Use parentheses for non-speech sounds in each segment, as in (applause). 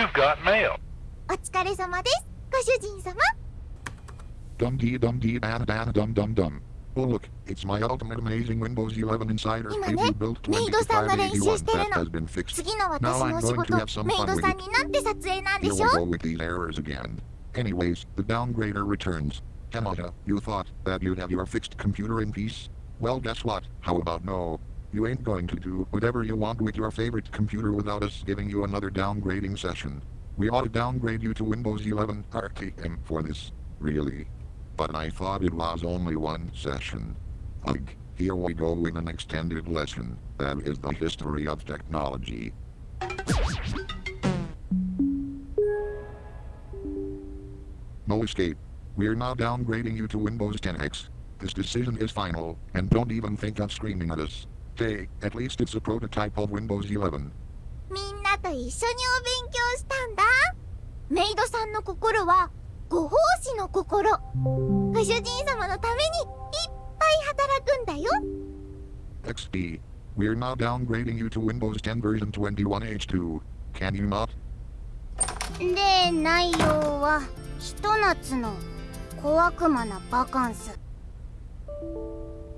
You've got mail. お疲れ様ですご主人様 Dum dee dum dee dan dan dum dum dum. Oh look, it's my ultimate amazing Windows 11 Insider 今ね preview built メイドさんが練習 2581してる that の has been fixed. 次の私 Now の I'm お仕 going to 事 have some メイ fun ド with さん it. になって撮影なんで Here し we ょ go with these errors again. Anyways, the downgrader returns. Hamada, you thought that you'd have your fixed computer in peace? Well, guess what? How about no? You ain't going to do whatever you want with your favorite computer without us giving you another downgrading session. We ought to downgrade you to Windows 11 RTM for this, really. But I thought it was only one session. Ugh, here we go with an extended lesson. That is the history of technology. No escape. We're now downgrading you to Windows 10X. This decision is final, and don't even think of screaming at us. Hey, at least it's a prototype of Windows 11. みんなと一緒にお勉強したんだメイドさんの心はご奉仕の心ご主人様のためにいっぱい働くんだよ XP. We're now downgrading you to Windows 10 version 21H2. Can you not? で内容はひと夏の小悪魔なバカンス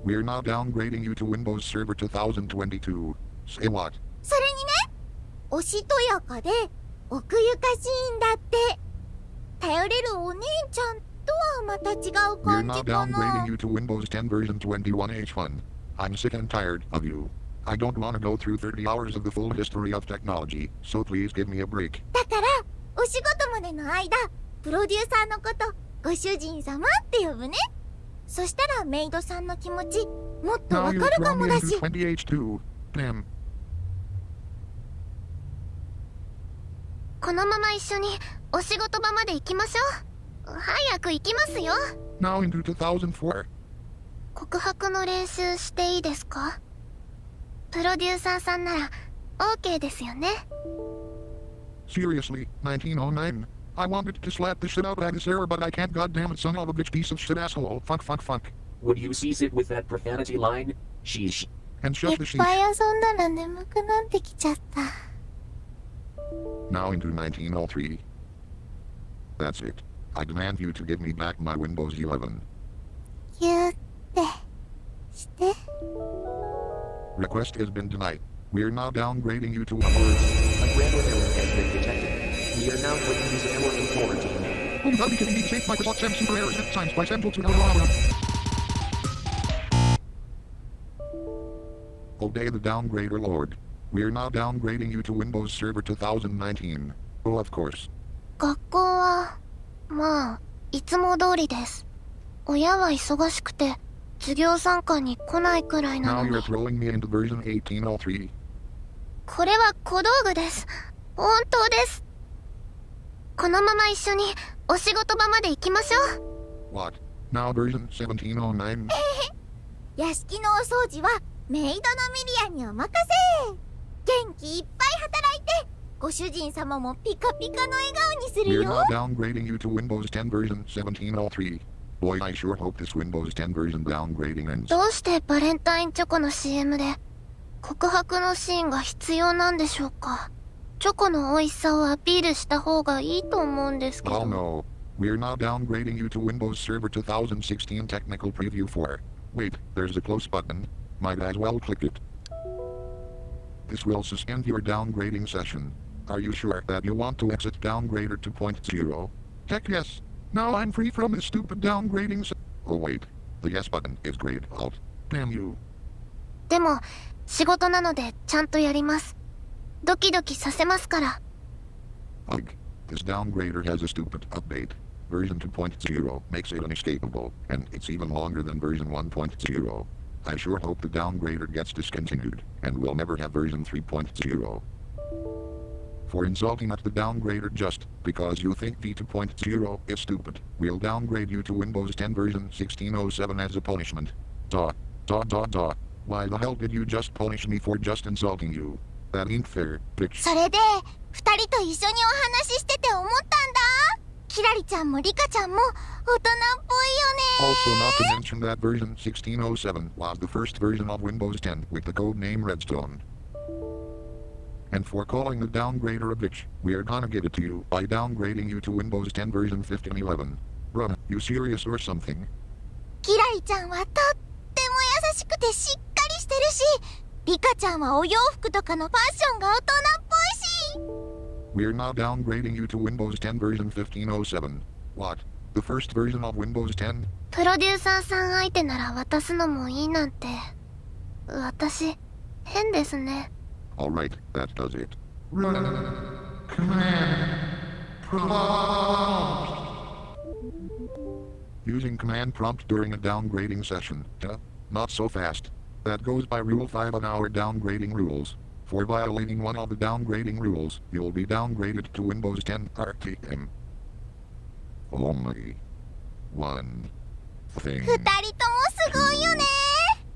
We're now downgrading you to Windows Server 2022. Say what? それにねおしとやかで奥ゆかしいんだって頼れるお姉ちゃんとはまた違う We're 感 now じかな downgrading you to Windows 10 version 21H1. I'm sick and tired of you. I don't want to go through 30 hours of the full history of technology, so please give me a break. だからお仕事までの間プロデューサーのことご主人様って呼ぶねそしたらメイドさんの気持ちもっとわかるかもだし 20H2. Damn. このまま一緒にお仕事場まで行きましょう早く行きますよ Now into 2004. 告白の練習していいですか？プロデューサーさんなら OK ですよね Seriously, 1909. I wanted to slap the shit out of this error, but I can't goddamn it, son of a bitch piece of shit asshole. Fuck, fuck, fuck. Would you cease it with that profanity line? Sheesh. And い shut っ the ぱ sheet. い遊んだら眠くなってきちゃった Now into 1903. That's it. I demand you to give me back my Windows 11. ギュってして Request has been denied. We're now downgrading you to a A grammar error has been detected. We are now putting this error in quarantine. Home Hubby can be safe Microsoft Sam Super Errors at times by Central to Eldorado. Obey the downgrader lord. We're now downgrading you to Windows Server 2019. Oh, of course. 学校はまあいつも通りです親は忙しくて授業参観に来ないくらいな Now の you're に throwing me into version 1803. これは小道具です本当ですこのまま一緒にお仕事場まで行きましょう What? Now version 1709? 屋敷のお掃除はメイドのミリアにお任せ元気いっぱい働いてご主人様もピカピカの笑顔にする We're よ now downgrading you to Windows 10 version 1703. Boy, I sure hope this Windows 10 version downgrading ends. どうしてバレンタインチョコの CM で告白のシーンが必要なんでしょうかチョコの美味しさをアピールした方がいいと思うんですけ Oh ど no. We're now downgrading you to Windows Server 2016 Technical Preview 4. Wait, there's a close button. Might as well click it. This will suspend your downgrading session. Are you sure that you want to exit downgrader 2.0? Heck yes. Now I'm free from this stupid downgrading se- Oh wait. The yes button is grayed out. Damn you. でも仕事なのでちゃんとやりますドキドキさせますから Ugh. This downgrader has a stupid update. Version 2.0 makes it unescapable, and it's even longer than version 1.0. I sure hope the downgrader gets discontinued, and we'll never have version 3.0. For insulting at the downgrader just because you think V2.0 is stupid, we'll downgrade you to Windows 10 version 1607 as a punishment. Duh. Duh duh duh. Why the hell did you just punish me for just insulting you? それで二人と一緒にお話ししてて思ったんだキラリちゃんもリカちゃんも大人っぽいよね Also not to mention that version 1607 was the first version of Windows 10 with the code name Redstone. And for calling the downgrader a bitch, we are gonna give it to you by downgrading you to Windows 10 version 1511. Bruh, you serious or something? キラリちゃんはとっても優しくてしっかりしてるしリカちゃんはお洋服とかのファッションが大人っぽいし We're now downgrading you to Windows 10 version 1507. What? The first version of Windows 10? プロデューサーさん相手なら渡すのもいいなんて私変ですね Alright, that does it. Using command prompt during a downgrading session. Duh, not so fast. That goes by Rule 5 on our downgrading rules. For violating one of the downgrading rules, you'll be downgraded to Windows 10 RTM. Only one thing 二人ともすごいよね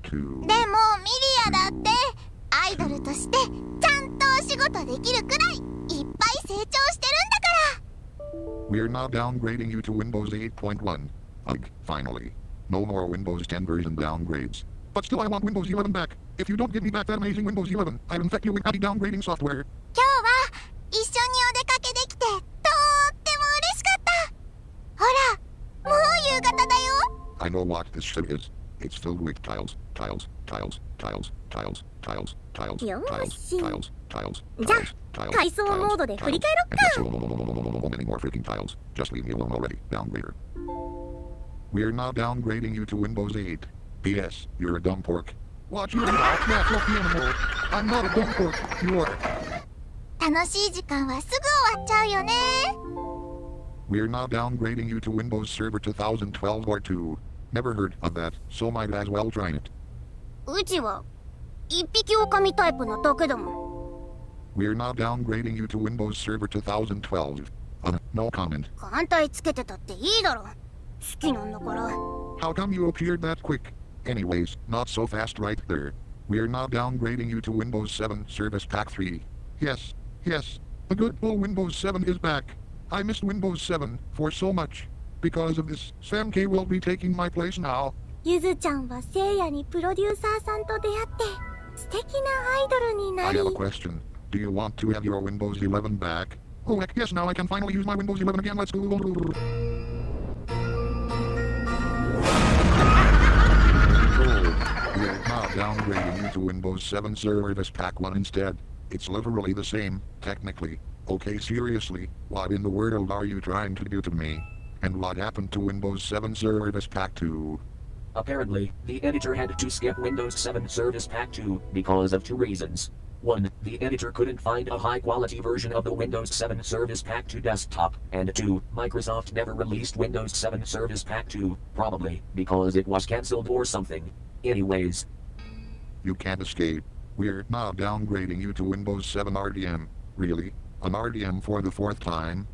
to でもミリアだってアイドルとしてちゃんとお仕事できるくらいいっぱい成長してるんだから We're now downgrading you to Windows 8.1. Ugh, finally. No more Windows 10 version downgrades. But still I want Windows 11 back. If you don't give me back that amazing Windows 11, I'll infect you with anti-downgrading software. 今日は一緒にお出かけできてとっても嬉しかったほらもう夕方だよ I know what this shit is. It's filled with tiles, tiles, tiles, tiles, tiles, tiles, tiles, よー tiles, し tiles, tiles, じゃあ tiles, tiles, 階層モードで振り返ろっ tiles, か and so many more freaking tiles. Just leave me alone already, downgrader. We're now downgrading you to Windows 8. P.S. You're a dumb pork. Watch your mouth, that lucky animal. I'm not a dumb pork, you are. We're now downgrading you to Windows Server 2012 R2. Never heard of that, so might as well try it. We're now downgrading you to Windows Server 2012. Uh, no comment. How come you appeared that quick? Anyways, not so fast right there. We're now downgrading you to Windows 7 Service Pack 3. Yes, yes, the good old Windows 7 is back. I missed Windows 7 for so much. Because of this, Sam K will be taking my place now. ゆずちゃんはせいやにプロデューサーさんと出会って素敵なアイドルにな I り have a question. Do you want to have your Windows 11 back? Oh heck yes, now I can finally use my Windows 11 again. Let's go. downgrading you to Windows 7 Service Pack 1 instead. It's literally the same, technically. Okay, seriously, what in the world are you trying to do to me? And what happened to Windows 7 Service Pack 2? Apparently, the editor had to skip Windows 7 Service Pack 2 because of two reasons. 1. The editor couldn't find a high quality version of the Windows 7 Service Pack 2 desktop, and 2. Microsoft never released Windows 7 Service Pack 2, probably because it was cancelled or something. Anyways, you can't escape. We're now downgrading you to Windows 7 RTM. Really? An RTM for the fourth time?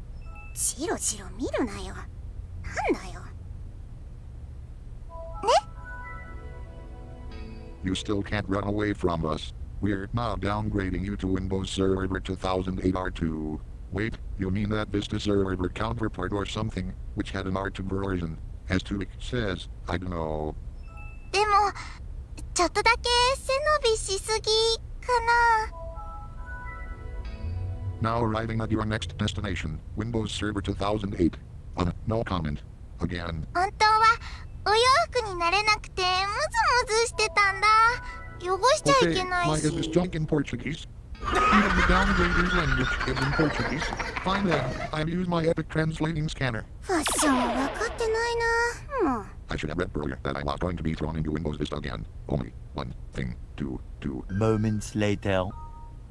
you still can't run away from us. We're now downgrading you to Windows Server 2008 R2. Wait, you mean that Vista Server counterpart or something, which had an R2 version? As Tubik says, I don't know. でも、ちょっとだけ背伸びしすぎかな Now arriving at your next destination, Windows Server 2008. Uh, no comment. Again. 本当はお洋服になれなくてムズムズしてたんだ汚しちゃい Okay, けない is this し junk in Portuguese? Even the downgraded language is in Portuguese. Fine then, I use my epic translating scanner. I should have read earlier that I'm not going to be thrown into Windows Vista again. Only one thing to do. Moments later.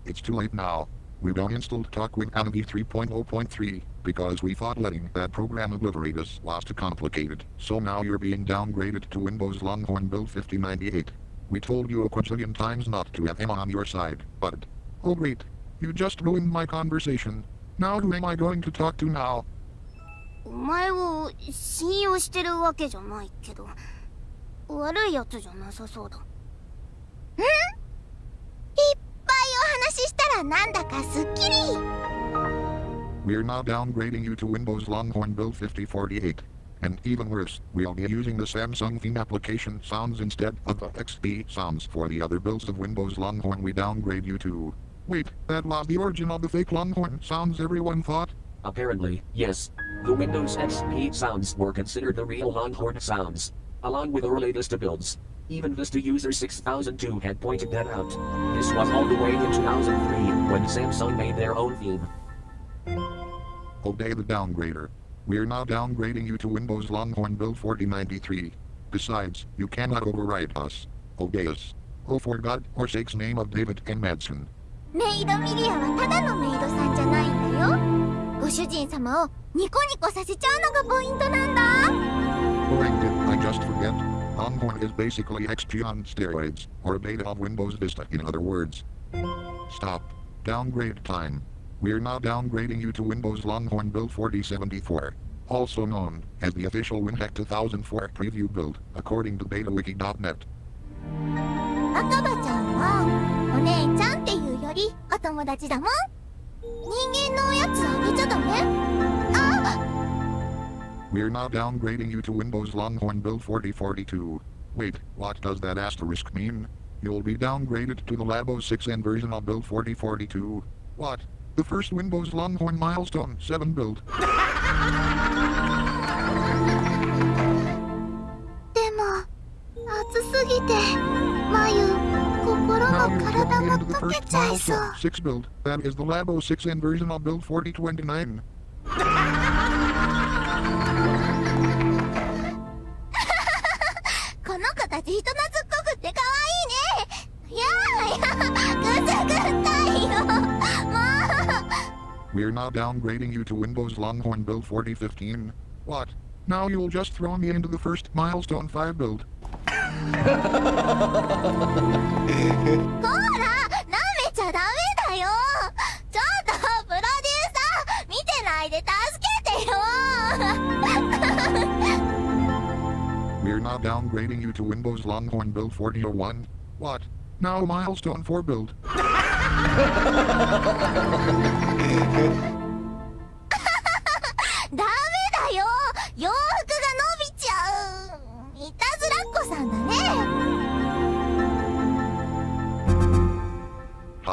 It's too late now. We uninstalled TalkWin Anime 3.0.3 because we thought letting that program obliterate us was too complicated. So now you're being downgraded to Windows Longhorn Build 5098. We told you a quadrillion times not to have him on your side, but Oh great, you just ruined my conversation. Now who am I going to talk to now? お前を信用してるわけじゃないけど悪いやつじゃなさそうだんいっぱいお話ししたらなんだかすっきり We're now downgrading you to Windows Longhorn Build 5048. And even worse, we'll be using the Samsung theme application sounds instead of the XP sounds for the other builds of Windows Longhorn we downgrade you to. Wait, that was the origin of the fake Longhorn sounds everyone thought? Apparently, yes. The Windows XP sounds were considered the real Longhorn sounds, along with early Vista builds. Even Vista user 6002 had pointed that out. This was all the way in 2003 when Samsung made their own theme. Obey the downgrader. We're now downgrading you to Windows Longhorn Build 4093. Besides, you cannot override us. Obey us. Oh for God or sake's name of David and Madsen. メイドミリアはただのメイドさんじゃないんだよご主人様をニコニコさせちゃうのがポイントなんだ Oh, and did I just forget? Longhorn is basically XP on steroids, or a beta of Windows Vista in other words. Stop. Downgrade time. We're now downgrading you to Windows Longhorn Build 4074, also known as the official WinHack 2004 preview build, according to BetaWiki.net. 赤羽ちゃんはお姉ちゃんって友達だもん人間のおやつあげちゃダメあ We're now downgrading you to Windows Longhorn Build 4042. Wait, what does that asterisk mean? You'll be downgraded to the Labo 6N version of Build 4042. What? The first Windows Longhorn Milestone 7 build. (laughs) でも暑すぎて眉 going into the first file show. 6 build. That is the Labo 6N version of build 4029. We're not downgrading you to Windows Longhorn build 4015. What? Now you'll just throw me into the first milestone 5 build. ほら舐めちゃダメだよちょっとプロデューサー見てないで助けてよ We're now downgrading you to Windows Longhorn Build 4001. What? Now Milestone 4 build.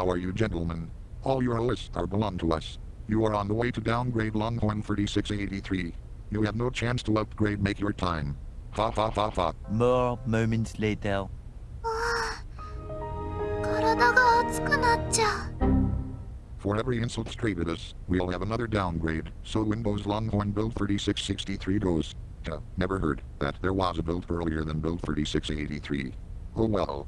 How are you gentlemen? All your lists are belong to us. You are on the way to downgrade Longhorn 3683. You have no chance to upgrade make your time. Ha ha ha ha. More moments later. 体が熱くなっちゃう For every insult straight at us, we'll have another downgrade. So Windows Longhorn Build 3663 goes. Uh, never heard that there was a build earlier than Build 3683. Oh well.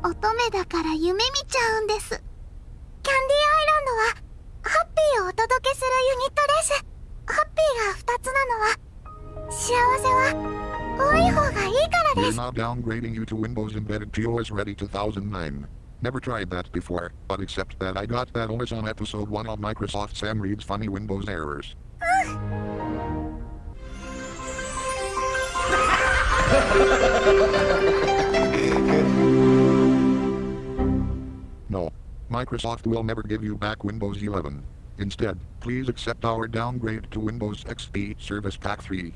乙女だから夢見ちゃうんですキャンディーアイランドはハッピーをお届けするユニットですハッピーが2つなのは幸せは多い方がいいからで We're す now downgrading you to Windows Embedded TOS Ready 2009. Never tried that before, but except that I got that OS on episode 1 of Microsoft Sam Reed's Funny Windows Errors. No. Microsoft will never give you back Windows 11. Instead, please accept our downgrade to Windows XP Service Pack 3.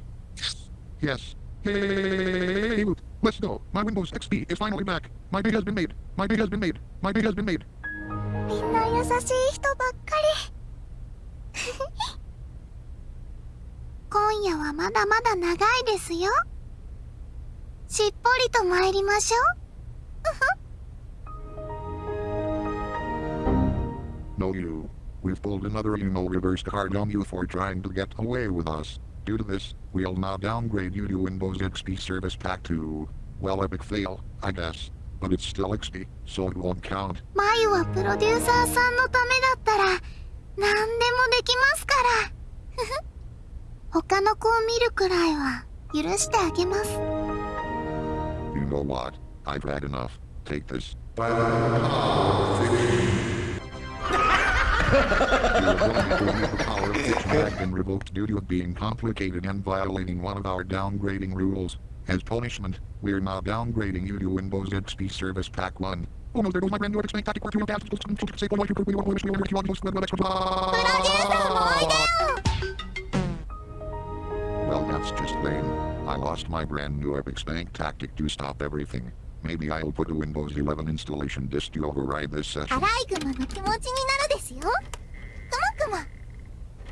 Yes. Hey, let's go. My Windows XP is finally back. My day has been made. My day has been made. My day has been made. みんな優しい人ばっかり今夜はまだまだ長いですよしっぽりと参りましょう No, you. We've pulled another emo reverse card on you for trying to get away with us. Due to this, we'll now downgrade you to Windows XP Service Pack 2. Well, epic fail, I guess. But it's still XP, so it won't count. 眉はプロデューサーさんのためだったら何でもできますからふふ他の子を見るくらいは許してあげます You know (laughs) what? I've had enough. Take this. You're you will need the power of which have been revoked due to it being complicated and violating one of our downgrading rules. As punishment, we're now downgrading you to Windows XP Service Pack 1. Oh no, there goes my brand new XP Tactic for Work 2 Advanced Well, that's just lame. I lost my brand new Epic Spank Tactic to stop everything. Maybe I'll put a Windows 11 installation disk to override this ア session. ライグマの気持ちになるですよくまくま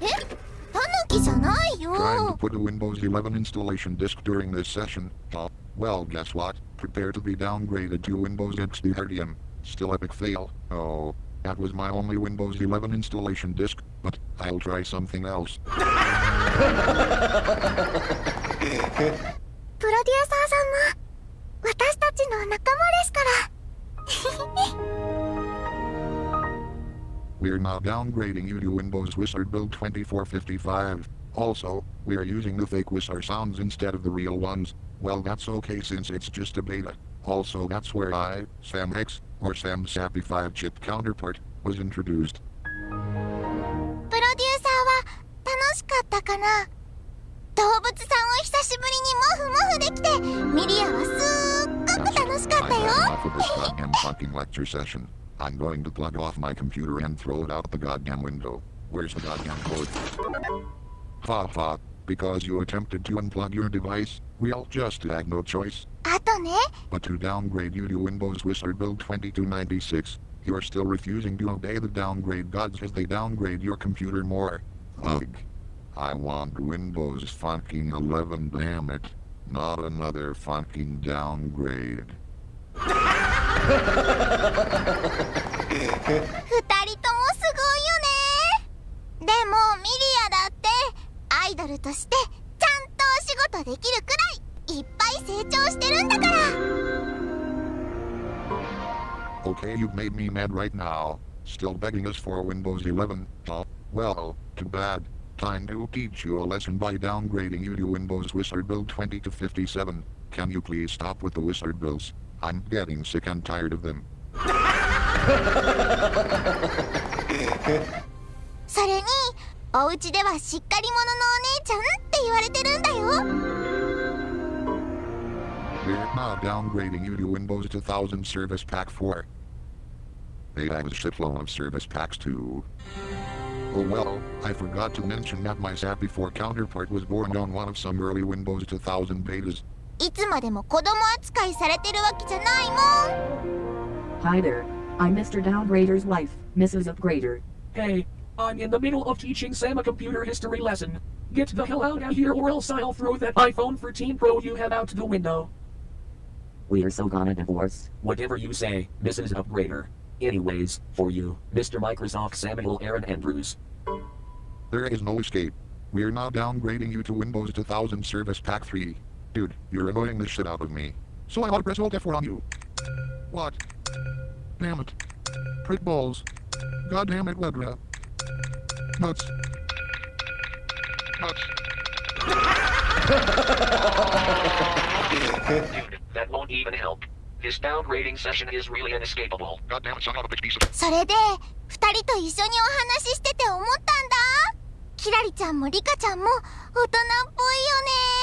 えタヌキじゃないよ Trying to put a Windows 11 installation disk during this session. Oh, well, guess what? Prepare to be downgraded to Windows XP Herdium. Still epic fail. Oh, that was my only Windows 11 installation disk, but I'll try something else. (laughs) (laughs) プロデューサーさんも 私たちの仲間ですから。We're (laughs) now downgrading you to Windows Whistler Build 2455. Also, we're using the fake Whistler sounds instead of the real ones. Well that's okay since it's just a beta. Also that's where I, Sam X, or Sam SAPI 5 chip counterpart, was introduced. プロデューサーは楽しかったかな動物さんを久しぶりにモフモフできてミリアはすっごく楽しかったよ (laughs) I'm going to plug off my computer and throw it out the goddamn window. Where's the goddamn code? Ha ha, because you attempted to unplug your device, we all just had no choice. あとね。But to downgrade you to Windows Whistler Build 2296, you're still refusing to obey the downgrade gods as they downgrade your computer more. Ugh. I want Windows fucking 11, damn it. Not another fucking downgrade. 二人ともすごいよねでもミリアだってアイドルとしてちゃんとお仕事できるくらいいっぱい成長してるんだから Okay, you've made me mad right now. Still begging us for Windows 11. Oh, well, too bad. Time to teach you a lesson by downgrading you to Windows Whistler Build 20 to 57. Can you please stop with the Whistler Bills? I'm getting sick and tired of them. (laughs) それにお家ではしっかり者のお姉ちゃんって言われてるんだよ We're now downgrading you to Windows 2000 Service Pack 4. They have a shitload of service packs too. Oh well, I forgot to mention that my SAP 4 counterpart was born on one of some early Windows 2000 betas. いつまでも子供扱いされてるわけじゃないもん Hi there. I'm Mr. Downgrader's wife, Mrs. Upgrader. Hey, I'm in the middle of teaching Sam a computer history lesson. Get the hell out of here or else I'll throw that iPhone 13 Pro you have out the window. We're so gonna divorce. Whatever you say, Mrs. Upgrader. Anyways, for you, Mr. Microsoft Samuel Aaron Andrews. There is no escape. We're now downgrading you to Windows 2000 Service Pack 3. Dude, you're annoying the shit out of me. So I ought to press Alt F4 on you. What? Damn it. Prick balls. God damn it, Wedra. Nuts. Nuts. (laughs) Dude, that won't even help. それで2人と一緒にお話ししてて思ったんだ。キラリちゃんもリカちゃんも大人っぽいよね。